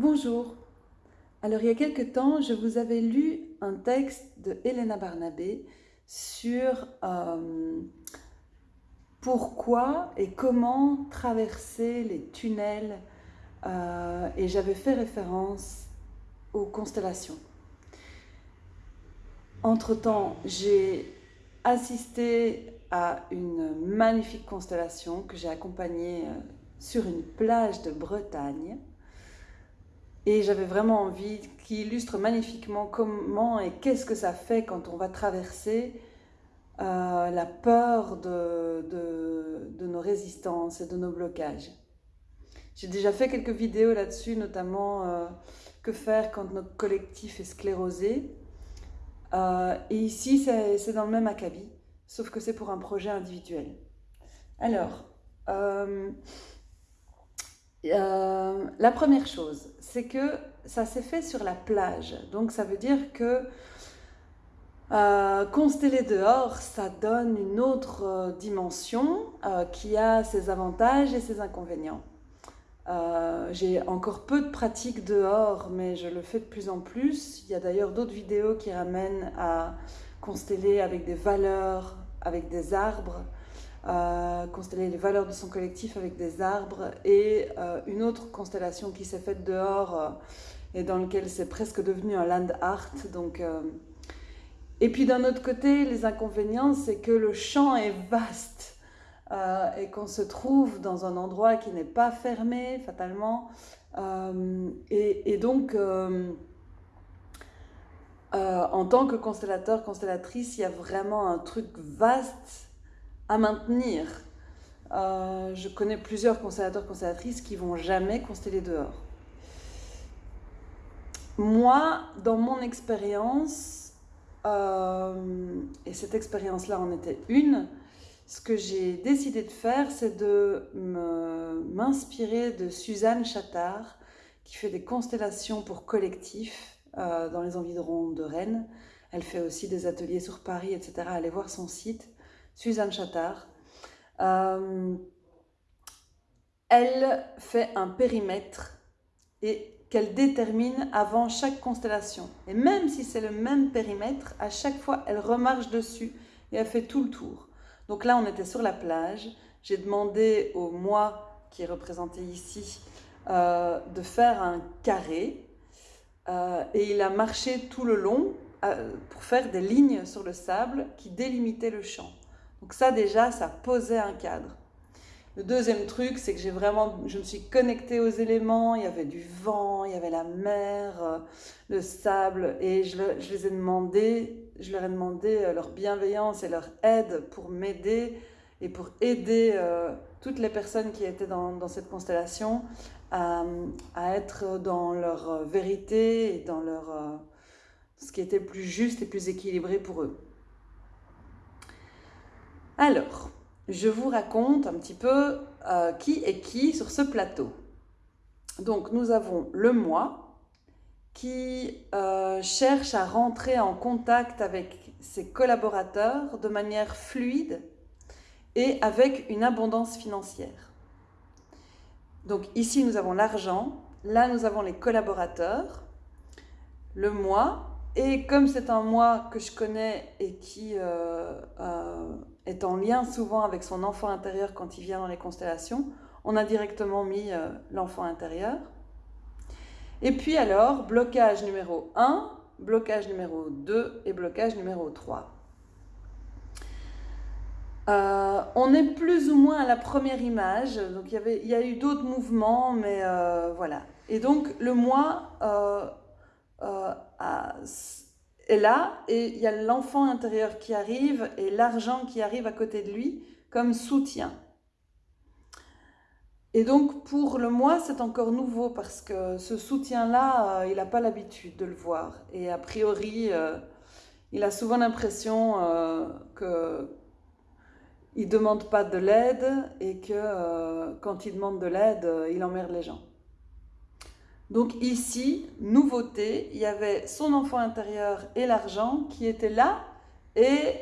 Bonjour. Alors, il y a quelque temps, je vous avais lu un texte de Helena Barnabé sur euh, pourquoi et comment traverser les tunnels euh, et j'avais fait référence aux constellations. Entre-temps, j'ai assisté à une magnifique constellation que j'ai accompagnée euh, sur une plage de Bretagne et j'avais vraiment envie, qui illustre magnifiquement comment et qu'est-ce que ça fait quand on va traverser euh, la peur de, nos résistances et de nos blocages. J'ai déjà fait quelques vidéos là-dessus, notamment euh, que faire quand notre collectif est sclérosé. Euh, et ici, c'est dans le même acabit, sauf que c'est pour un projet individuel. Alors, la première chose, c'est que ça s'est fait sur la plage. Donc ça veut dire que euh, consteller dehors, ça donne une autre euh, dimension qui a ses avantages et ses inconvénients. J'ai encore peu de pratique dehors, mais je le fais de plus en plus. Il y a d'ailleurs d'autres vidéos qui ramènent à consteller avec des valeurs, avec des arbres, euh, consteller les valeurs de son collectif avec des arbres et euh, une autre constellation qui s'est faite dehors euh, et dans lequel c'est presque devenu un land art. Donc, Et puis d'un autre côté, les inconvénients, c'est que le champ est vaste et qu'on se trouve dans un endroit qui n'est pas fermé fatalement. Et, et, donc, en tant que constellateur, constellatrice, il y a vraiment un truc vaste à maintenir. Euh, je connais plusieurs constellateurs, constellatrices qui vont jamais consteller dehors. Moi, dans mon expérience, euh, et cette expérience-là en était une, ce que j'ai décidé de faire, c'est de m'inspirer de Suzanne Chattard, qui fait des constellations pour collectifs euh, dans les environs de Rennes. Elle fait aussi des ateliers sur Paris, etc. Allez voir son site. Suzanne Chattard. Euh, elle fait un périmètre et qu'elle détermine avant chaque constellation. Et même si c'est le même périmètre, à chaque fois, elle remarche dessus et elle fait tout le tour. Donc là, on était sur la plage. J'ai demandé au moi, qui est représenté ici, euh, de faire un carré. Euh, et il a marché tout le long pour faire des lignes sur le sable qui délimitaient le champ. Donc ça déjà, ça posait un cadre. Le deuxième truc, c'est que j'ai vraiment, je me suis connectée aux éléments. Il y avait du vent, il y avait la mer, euh, le sable, et je, les ai demandé, je leur ai demandé euh, leur bienveillance et leur aide pour m'aider et pour aider euh, toutes les personnes qui étaient dans, cette constellation à, être dans leur vérité et dans leur ce qui était plus juste et plus équilibré pour eux. Alors, je vous raconte un petit peu euh, qui est qui sur ce plateau. Donc, nous avons le moi qui euh, cherche à rentrer en contact avec ses collaborateurs de manière fluide et avec une abondance financière. Donc ici, nous avons l'argent, là, nous avons les collaborateurs, le moi, et comme c'est un moi que je connais et qui euh, est en lien souvent avec son enfant intérieur quand il vient dans les constellations, on a directement mis euh, l'enfant intérieur. Et puis alors, blocage numéro 1, blocage numéro 2 et blocage numéro 3. Euh, on est plus ou moins à la première image, donc il y, avait, il y a eu d'autres mouvements, mais euh, voilà. Et donc le moi a et là, il y a l'enfant intérieur qui arrive et l'argent qui arrive à côté de lui comme soutien. Et donc pour le moi, c'est encore nouveau parce que ce soutien-là, euh, il n'a pas l'habitude de le voir. Et a priori, euh, il a souvent l'impression euh, que il ne demande pas de l'aide et que quand il demande de l'aide, il emmerde les gens. Donc ici, nouveauté, il y avait son enfant intérieur et l'argent qui étaient là et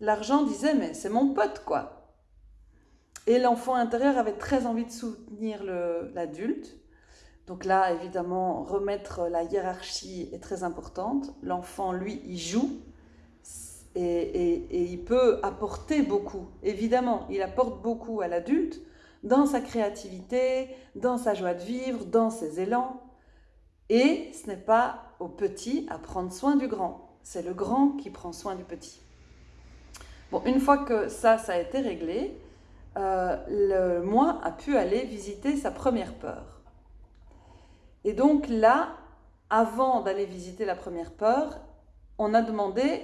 l'argent disait mais c'est mon pote quoi. Et l'enfant intérieur avait très envie de soutenir l'adulte, Donc là, évidemment, remettre la hiérarchie est très importante. L'enfant, lui, il joue et, il peut apporter beaucoup. Évidemment, il apporte beaucoup à l'adulte dans sa créativité, dans sa joie de vivre, dans ses élans. Et ce n'est pas au petit à prendre soin du grand. C'est le grand qui prend soin du petit. Bon, une fois que ça, ça a été réglé, euh, le moi a pu aller visiter sa première peur. Et donc là, avant d'aller visiter la première peur, on a demandé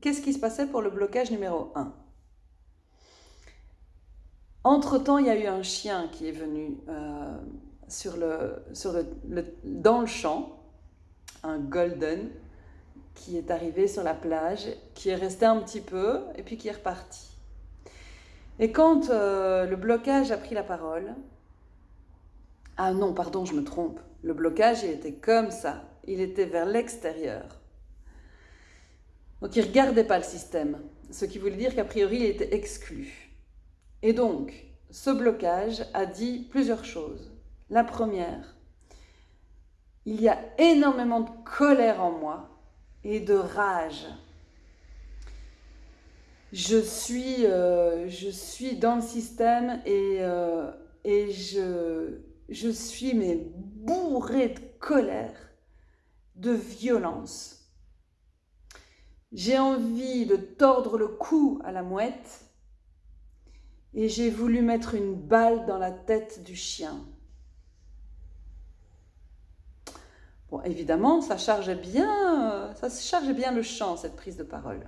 qu'est-ce qui se passait pour le blocage numéro 1. Entre-temps, il y a eu un chien qui est venu euh, sur le, dans le champ, un golden, qui est arrivé sur la plage, qui est resté un petit peu et puis qui est reparti. Et quand euh, le blocage a pris la parole, ah non, pardon, je me trompe, le blocage, il était comme ça, il était vers l'extérieur. Donc il ne regardait pas le système, ce qui voulait dire qu'a priori, il était exclu. Et donc, ce blocage a dit plusieurs choses. La première, il y a énormément de colère en moi et de rage. Je suis, euh, je suis dans le système et, euh, et je, je suis mais bourré de colère, de violence. J'ai envie de tordre le cou à la mouette et j'ai voulu mettre une balle dans la tête du chien. Évidemment, ça chargeait bien, ça chargeait bien le champ, cette prise de parole.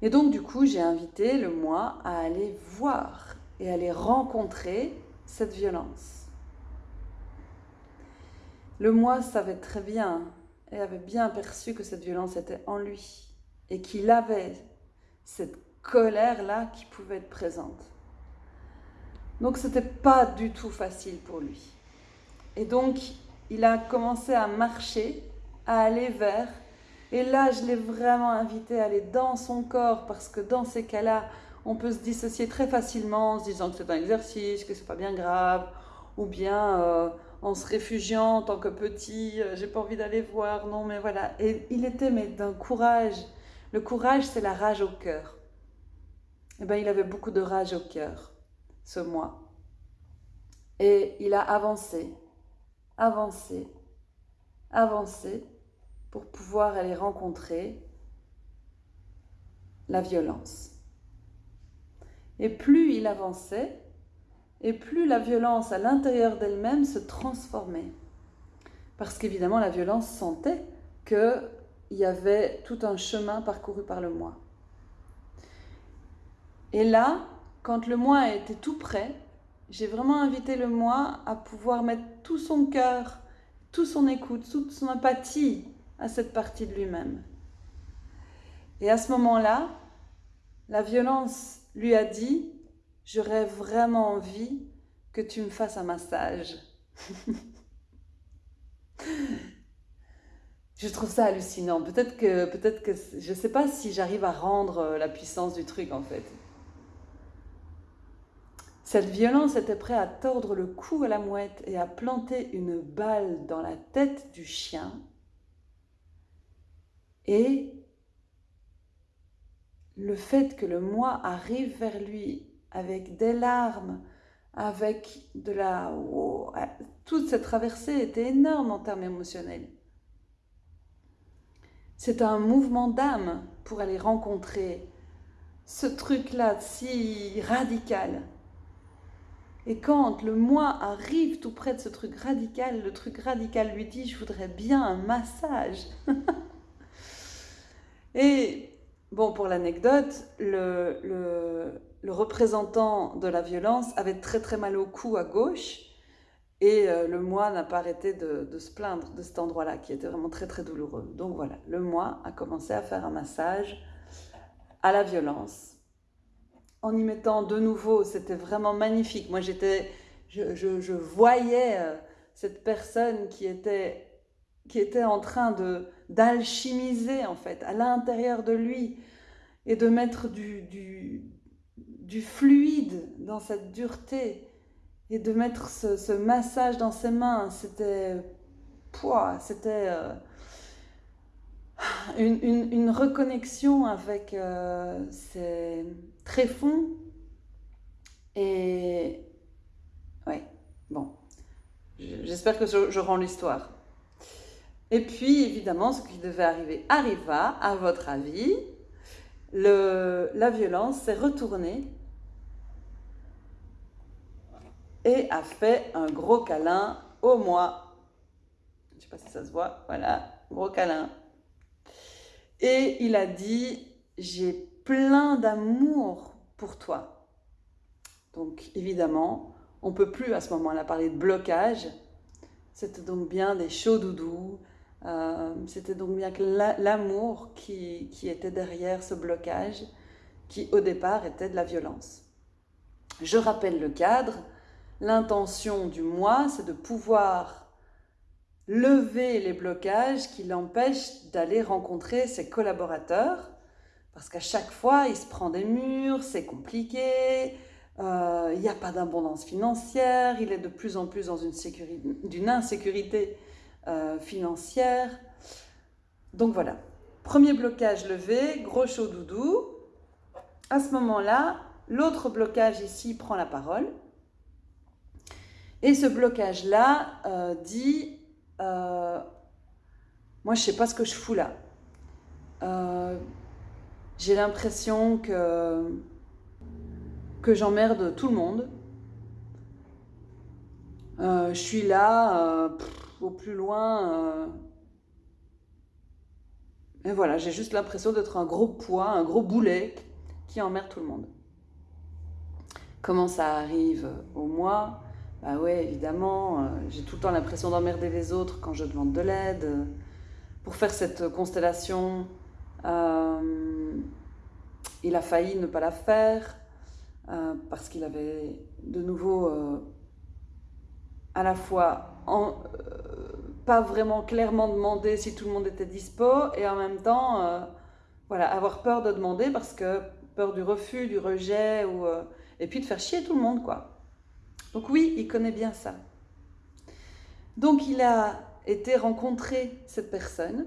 Et donc, du coup, j'ai invité le moi à aller voir et aller rencontrer cette violence. Le moi savait très bien et avait bien perçu que cette violence était en lui et qu'il avait cette colère-là qui pouvait être présente. Donc, ce n'était pas du tout facile pour lui. Et donc, il a commencé à marcher, à aller vers. Et là, je l'ai vraiment invité à aller dans son corps, parce que dans ces cas-là, on peut se dissocier très facilement en se disant que c'est un exercice, que c'est pas bien grave, ou bien euh, en se réfugiant en tant que petit, euh, j'ai pas envie d'aller voir, non, mais voilà. Et il était mais d'un courage. Le courage, c'est la rage au cœur. Et eh bien, il avait beaucoup de rage au cœur, ce mois. Et il a avancé, avancer, avancer pour pouvoir aller rencontrer la violence. Et plus il avançait, et plus la violence à l'intérieur d'elle-même se transformait. Parce qu'évidemment, la violence sentait qu'il y avait tout un chemin parcouru par le moi. Et là, quand le moi était tout prêt, j'ai vraiment invité le moi à pouvoir mettre tout son cœur, toute son écoute, toute son empathie à cette partie de lui-même. Et à ce moment-là, la violence lui a dit, j'aurais vraiment envie que tu me fasses un massage. je trouve ça hallucinant. Peut-être que, peut-être que, je ne sais pas si j'arrive à rendre la puissance du truc en fait. Cette violence était prête à tordre le cou à la mouette et à planter une balle dans la tête du chien. Et le fait que le moi arrive vers lui avec des larmes, avec de la... toute cette traversée était énorme en termes émotionnels. C'est un mouvement d'âme pour aller rencontrer ce truc-là si radical et quand le moi arrive tout près de ce truc radical, le truc radical lui dit, je voudrais bien un massage. et bon, pour l'anecdote, le, représentant de la violence avait très très mal au cou à gauche. Et euh, le moi n'a pas arrêté de, se plaindre de cet endroit-là, qui était vraiment très très douloureux. Donc voilà, le moi a commencé à faire un massage à la violence en y mettant de nouveau, c'était vraiment magnifique. Moi, j'étais, je, voyais euh, cette personne qui était, qui était en train de d'alchimiser en fait à l'intérieur de lui et de mettre du, du, fluide dans cette dureté et de mettre ce, massage dans ses mains, c'était c'était euh, une, reconnexion avec euh, ses tréfonds. Et ouais, bon, j'espère que je, rends l'histoire. Et puis, évidemment, ce qui devait arriver arriva, à votre avis. Le, la violence s'est retournée et a fait un gros câlin au moi. Je ne sais pas si ça se voit. Voilà, gros câlin. Et il a dit, j'ai plein d'amour pour toi. Donc évidemment, on ne peut plus à ce moment-là parler de blocage. C'était donc bien des chauds doudous. Euh, c'était donc bien que l'amour qui, qui était derrière ce blocage, qui au départ était de la violence. Je rappelle le cadre. L'intention du moi, c'est de pouvoir lever les blocages qui l'empêchent d'aller rencontrer ses collaborateurs, parce qu'à chaque fois, il se prend des murs, c'est compliqué, euh, il n'y a pas d'abondance financière, il est de plus en plus dans une, d'une insécurité euh, financière. Donc voilà, premier blocage levé, gros chaud doudou. À ce moment-là, l'autre blocage ici prend la parole. Et ce blocage-là euh, dit, moi je sais pas ce que je fous là. Euh, j'ai l'impression que, que j'emmerde tout le monde. je suis là, au plus loin. et voilà, j'ai juste l'impression d'être un gros poids, un gros boulet qui emmerde tout le monde. Comment ça arrive au moi bah ouais, évidemment, euh, j'ai tout le temps l'impression d'emmerder les autres quand je demande de l'aide. Pour faire cette constellation, euh, il a failli ne pas la faire euh, parce qu'il avait de nouveau à la fois pas vraiment clairement demandé si tout le monde était dispo et en même temps avoir peur de demander parce que peur du refus, du rejet ou, et puis de faire chier tout le monde quoi. Donc oui, il connaît bien ça. Donc il a été rencontrer cette personne